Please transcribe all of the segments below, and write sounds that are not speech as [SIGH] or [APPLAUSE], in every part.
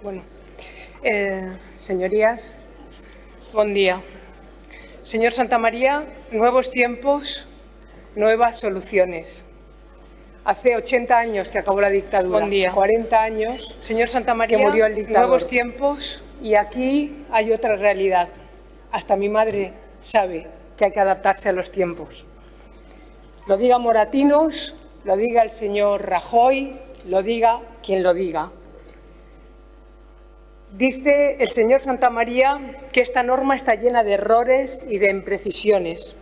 Bueno, eh, señorías, buen día. Señor Santamaría, nuevos tiempos, nuevas soluciones. Hace 80 años que acabó la dictadura. Buen día. 40 años. Señor Santamaría, que murió el dictador. nuevos tiempos y aquí hay otra realidad. Hasta mi madre sabe que hay que adaptarse a los tiempos. Lo diga Moratinos, lo diga el señor Rajoy, lo diga quien lo diga. Dice el señor Santamaría que esta norma está llena de errores y de imprecisiones.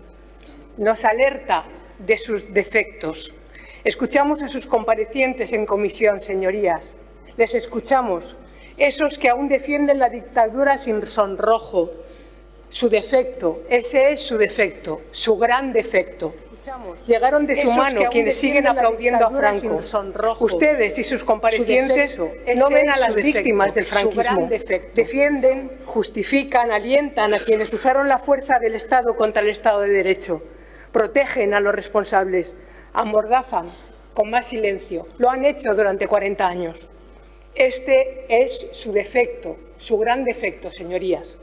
Nos alerta de sus defectos. Escuchamos a sus comparecientes en comisión, señorías. Les escuchamos, esos que aún defienden la dictadura sin sonrojo. Su defecto, ese es su defecto, su gran defecto. Llegaron de su mano quienes siguen aplaudiendo a Franco. sonrojo. Ustedes y sus comparecientes Su defecto, no ven a las defecto, víctimas del franquismo. Defienden, justifican, alientan a quienes usaron la fuerza del Estado contra el Estado de Derecho. Protegen a los responsables, amordazan con más silencio. Lo han hecho durante 40 años. Este es su defecto, su gran defecto, señorías.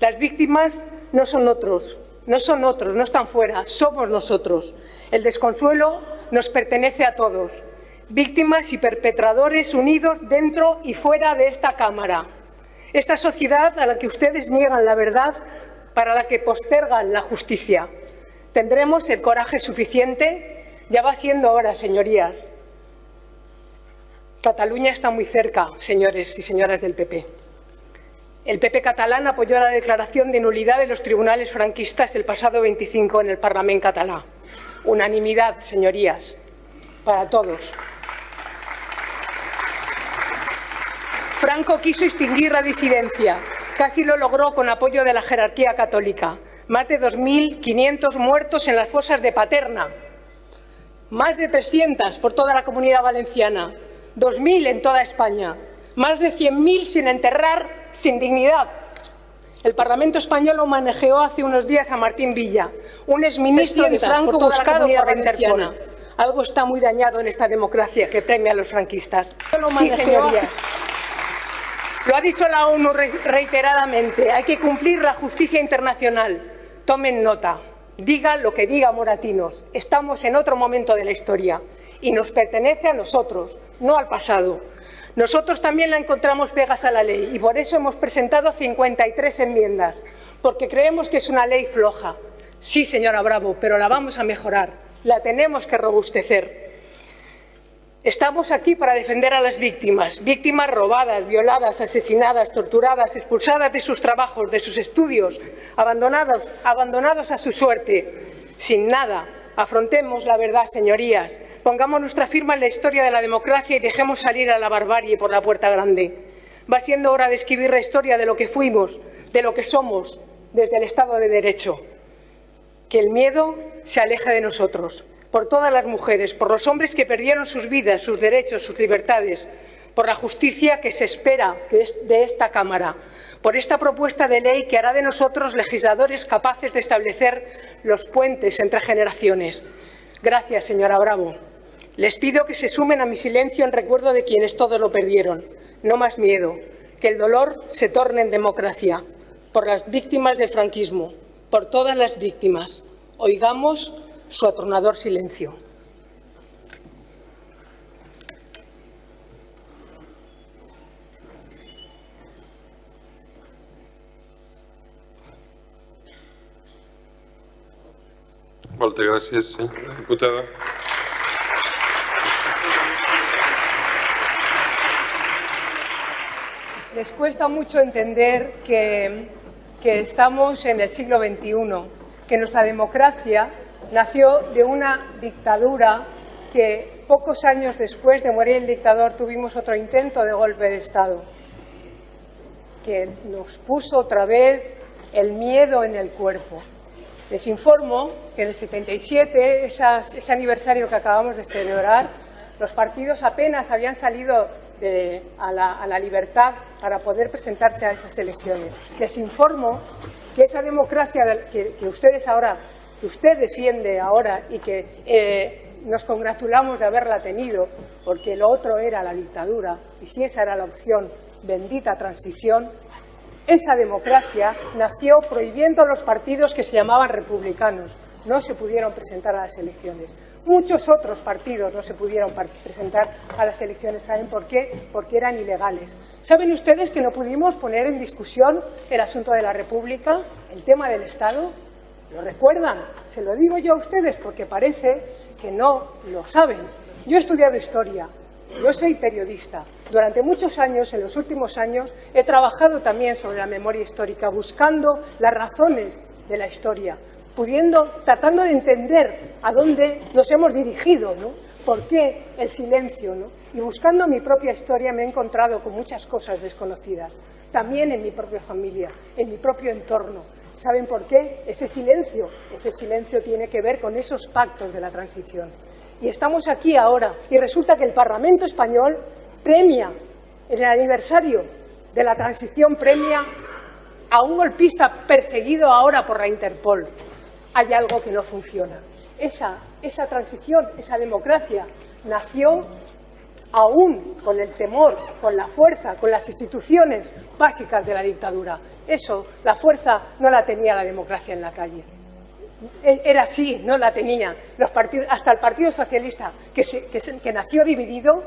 Las víctimas no son otros, no son otros, no están fuera, somos nosotros. El desconsuelo nos pertenece a todos. Víctimas y perpetradores unidos dentro y fuera de esta Cámara. Esta sociedad a la que ustedes niegan la verdad, para la que postergan la justicia. ¿Tendremos el coraje suficiente? Ya va siendo hora, señorías. Cataluña está muy cerca, señores y señoras del PP. El PP catalán apoyó la declaración de nulidad de los tribunales franquistas el pasado 25 en el Parlamento catalán. Unanimidad, señorías, para todos. Franco quiso extinguir la disidencia. Casi lo logró con apoyo de la jerarquía católica. Más de 2.500 muertos en las fosas de Paterna. Más de 300 por toda la comunidad valenciana. 2.000 en toda España. Más de 100.000 sin enterrar, sin dignidad. El Parlamento español lo manejó hace unos días a Martín Villa, un exministro de 300 Franco por buscado por la Interpol. Algo está muy dañado en esta democracia que premia a los franquistas. Lo Sí, señorías. Lo ha dicho la ONU re- reiteradamente. Hay que cumplir la justicia internacional. Tomen nota. Diga lo que diga Moratinos. Estamos en otro momento de la historia y nos pertenece a nosotros, no al pasado. Nosotros también la encontramos pegas a la ley y por eso hemos presentado 53 enmiendas, porque creemos que es una ley floja. Sí, señora Bravo, pero la vamos a mejorar. La tenemos que robustecer. Estamos aquí para defender a las víctimas, víctimas robadas, violadas, asesinadas, torturadas, expulsadas de sus trabajos, de sus estudios, abandonados, abandonados a su suerte, sin nada. Afrontemos la verdad, señorías. Pongamos nuestra firma en la historia de la democracia y dejemos salir a la barbarie por la puerta grande. Va siendo hora de escribir la historia de lo que fuimos, de lo que somos, desde el Estado de Derecho. Que el miedo se aleje de nosotros, por todas las mujeres, por los hombres que perdieron sus vidas, sus derechos, sus libertades, por la justicia que se espera de esta Cámara, por esta propuesta de ley que hará de nosotros legisladores capaces de establecer los puentes entre generaciones. Gracias, señora Bravo. Les pido que se sumen a mi silencio en recuerdo de quienes todos lo perdieron. No más miedo, que el dolor se torne en democracia, por las víctimas del franquismo, por todas las víctimas. Oigamos su atronador silencio. Moltes gràcies, senyora diputada. Les cuesta mucho entender que, que estamos en el siglo XXI, que nuestra democracia nació de una dictadura que pocos años después de morir el dictador tuvimos otro intento de golpe de Estado, que nos puso otra vez el miedo en el cuerpo. Les informo que en el 77, esas- ese aniversario que acabamos de celebrar, los partidos apenas habían salido de- a, la, a la libertad para poder presentarse a esas elecciones. Les informo que esa democracia que ustedes ahora, que usted defiende ahora y que eh, nos congratulamos de haberla tenido, porque lo otro era la dictadura, y si esa era la opción, bendita transición, esa democracia nació prohibiendo a los partidos que se llamaban republicanos. No se pudieron presentar a las elecciones. Muchos otros partidos no se pudieron presentar a las elecciones. ¿Saben por qué? Porque eran ilegales. ¿Saben ustedes que no pudimos poner en discusión el asunto de la República, el tema del Estado? ¿Lo recuerdan? Se lo digo yo a ustedes porque parece que no lo saben. Yo he estudiado historia, yo soy periodista. Durante muchos años, en los últimos años, he trabajado también sobre la memoria histórica, buscando las razones de la historia, pudiendo, tratando de entender a dónde nos hemos dirigido, ¿no? ¿Por qué el silencio? ¿no? Y buscando mi propia historia me he encontrado con muchas cosas desconocidas, también en mi propia familia, en mi propio entorno. ¿Saben por qué? Ese silencio, ese silencio tiene que ver con esos pactos de la transición. Y estamos aquí ahora, y resulta que el Parlamento español premia, en el aniversario de la transición, premia a un golpista perseguido ahora por la Interpol. Hay algo que no funciona. Esa, transición, esa democracia, nació aún con el temor, con la fuerza, con las instituciones básicas de la dictadura. Eso, la fuerza no la tenía la democracia en la calle. E, era así, no la tenía. Los partidos, hasta el Partido Socialista, que, que, nació dividido,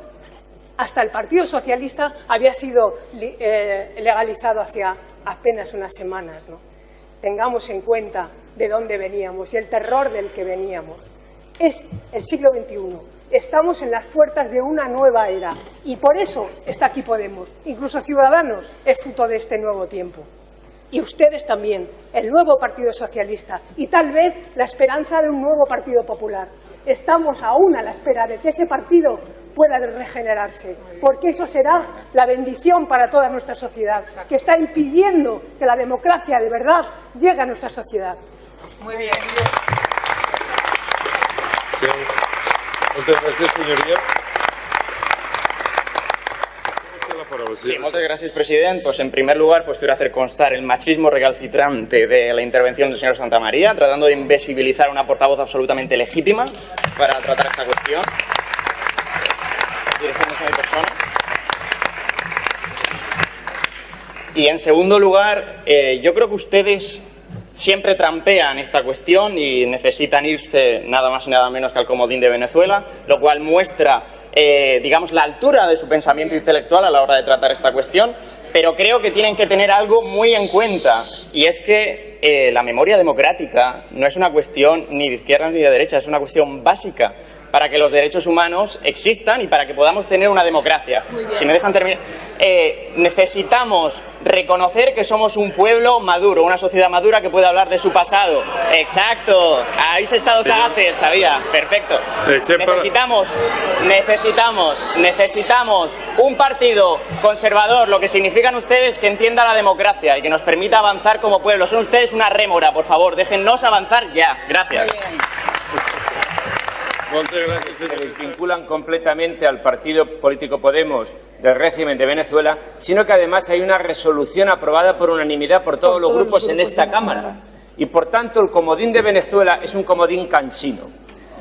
hasta el Partido Socialista había sido eh, legalizado hacia apenas unas semanas. ¿no? Tengamos en cuenta de dónde veníamos y el terror del que veníamos. Es el siglo XXI. Estamos en las puertas de una nueva era y por eso está aquí Podemos. Incluso Ciudadanos es fruto de este nuevo tiempo y ustedes también, el nuevo Partido Socialista y tal vez la esperanza de un nuevo Partido Popular. Estamos aún a la espera de que ese partido pueda regenerarse, porque eso será la bendición para toda nuestra sociedad, que está impidiendo que la democracia de verdad llegue a nuestra sociedad. Muy bien. Muchas gracias, señoría. Sí, muchas gracias, presidente. Pues en primer lugar, pues quiero hacer constar el machismo recalcitrante de la intervención del señor Santamaría, tratando de invisibilizar una portavoz absolutamente legítima para tratar esta cuestión. Y en segundo lugar, eh, yo creo que ustedes siempre trampean esta cuestión y necesitan irse nada más y nada menos que al comodín de Venezuela, lo cual muestra eh, digamos, la altura de su pensamiento intelectual a la hora de tratar esta cuestión, pero creo que tienen que tener algo muy en cuenta, y es que eh, la memoria democrática no es una cuestión ni de izquierda ni de derecha, es una cuestión básica para que los derechos humanos existan y para que podamos tener una democracia. Si me dejan terminar, eh, necesitamos reconocer que somos un pueblo maduro, una sociedad madura que puede hablar de su pasado. Exacto, habéis estado sagaces, sabía, perfecto. Necesitamos, necesitamos, necesitamos un partido conservador, lo que significan ustedes que entienda la democracia y que nos permita avanzar como pueblo. Son ustedes una rémora, por favor, déjennos avanzar ya. Gracias se vinculan completamente al partido político Podemos del régimen de Venezuela, sino que además hay una resolución aprobada por unanimidad por todos, los, grupos en esta Cámara. Y por tanto el comodín de Venezuela es un comodín cansino.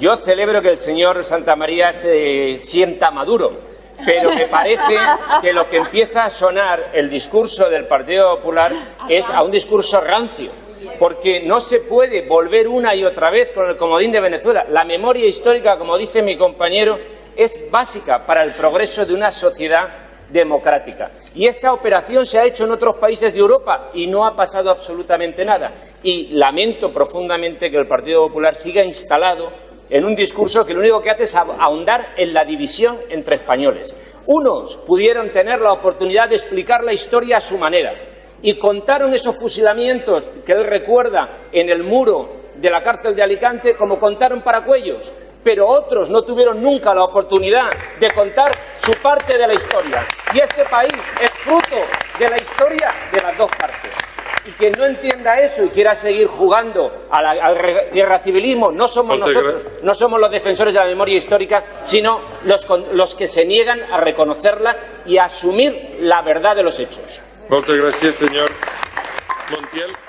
Yo celebro que el señor Santa María se sienta maduro, pero me parece [LAUGHS] que lo que empieza a sonar el discurso del Partido Popular es a un discurso rancio porque no se puede volver una y otra vez con el comodín de Venezuela. La memoria histórica, como dice mi compañero, es básica para el progreso de una sociedad democrática. Y esta operación se ha hecho en otros países de Europa y no ha pasado absolutamente nada. Y lamento profundamente que el Partido Popular siga instalado en un discurso que lo único que hace es ahondar en la división entre españoles. Unos pudieron tener la oportunidad de explicar la historia a su manera, y contaron esos fusilamientos que él recuerda en el muro de la cárcel de Alicante como contaron para Cuellos, pero otros no tuvieron nunca la oportunidad de contar su parte de la historia. Y este país es fruto de la historia de las dos partes. Y quien no entienda eso y quiera seguir jugando al guerra civilismo, no somos nosotros, no somos los defensores de la memoria histórica, sino los, los que se niegan a reconocerla y a asumir la verdad de los hechos. Muchas gracias, señor Montiel.